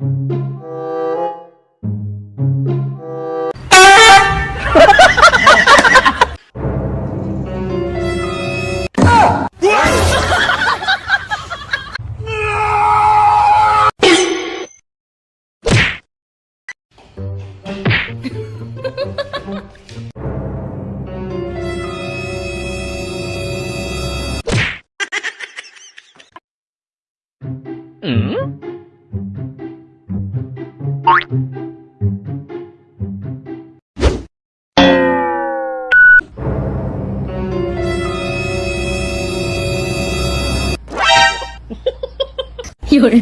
有人，夜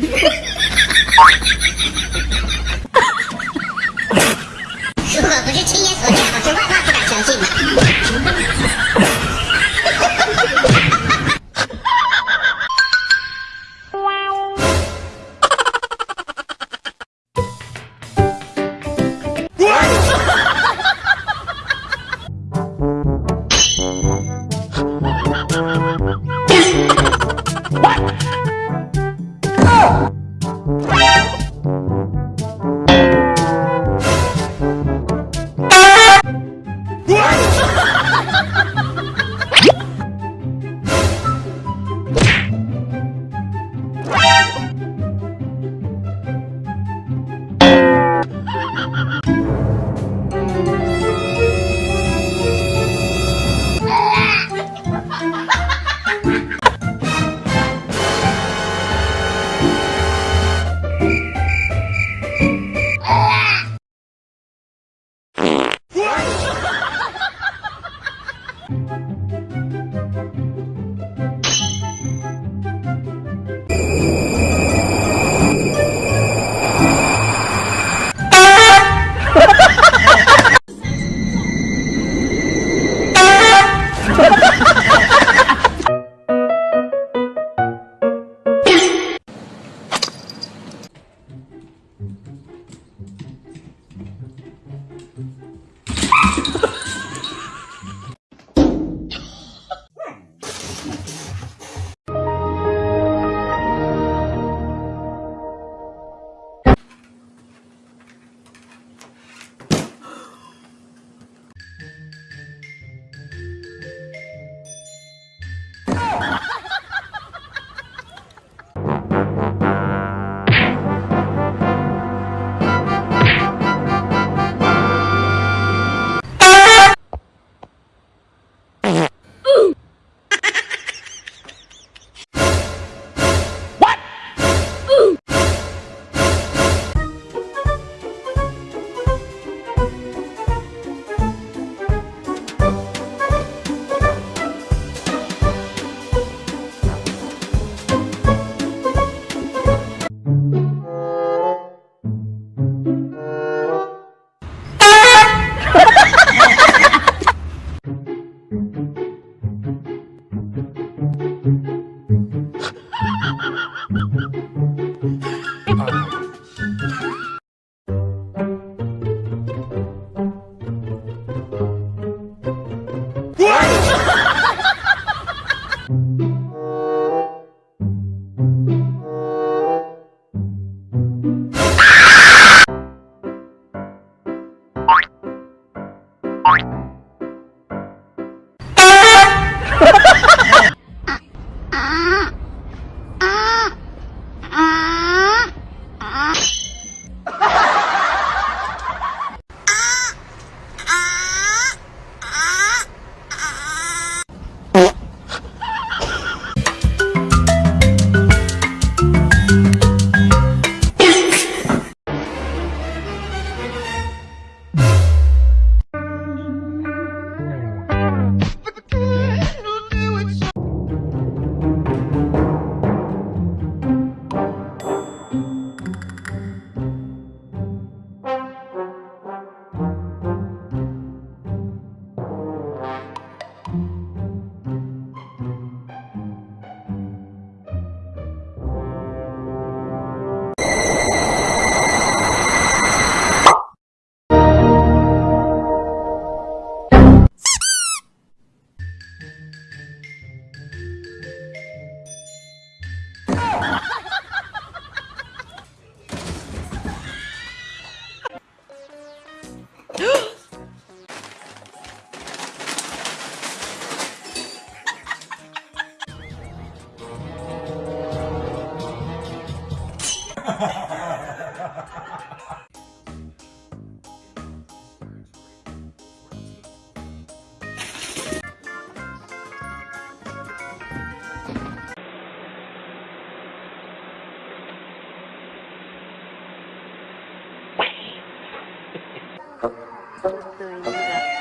啊。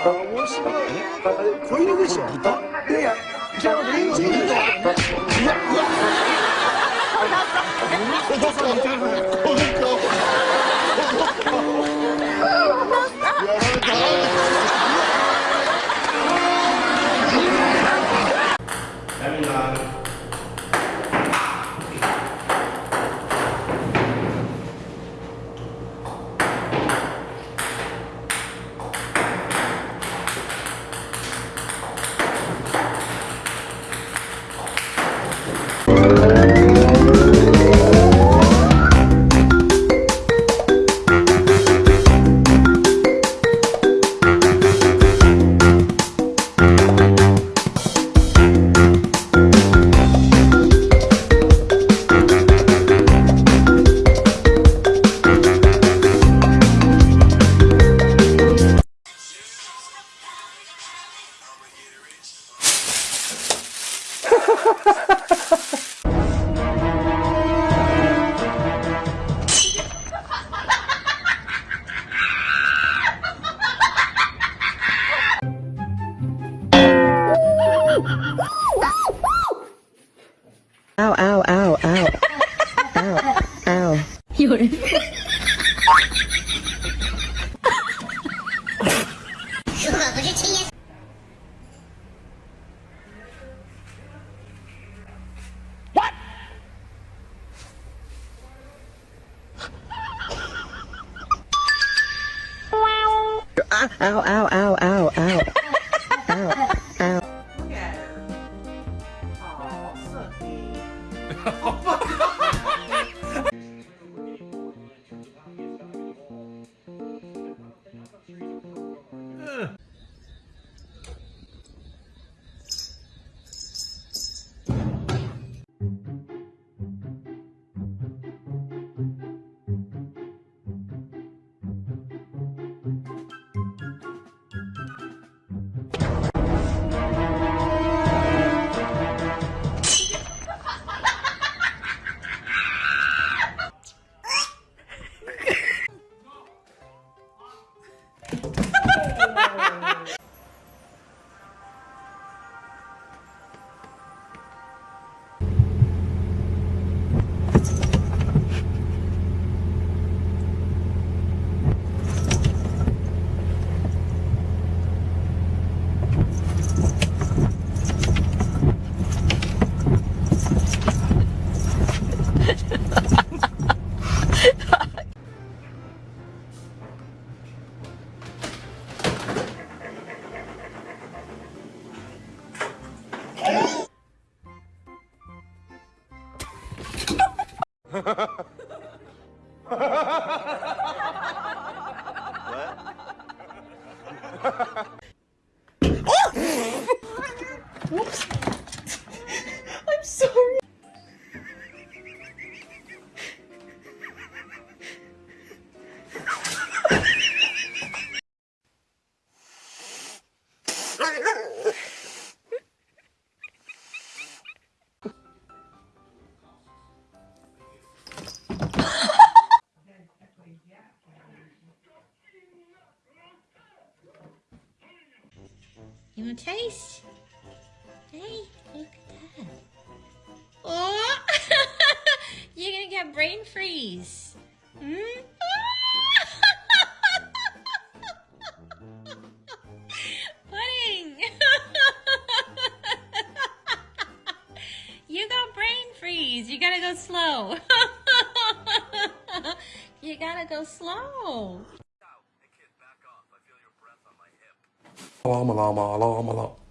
面白い。あれ、子でしょ。豚。いやいや、Cosa non c'è? ow, ow, ow, ow, ow, ow. 有人。ow, ow, ow.！I'm You want to taste? Hey, look at that. Oh, you're gonna get brain freeze. Hmm? Slow. you gotta go slow. Llama, llama, llama, llama.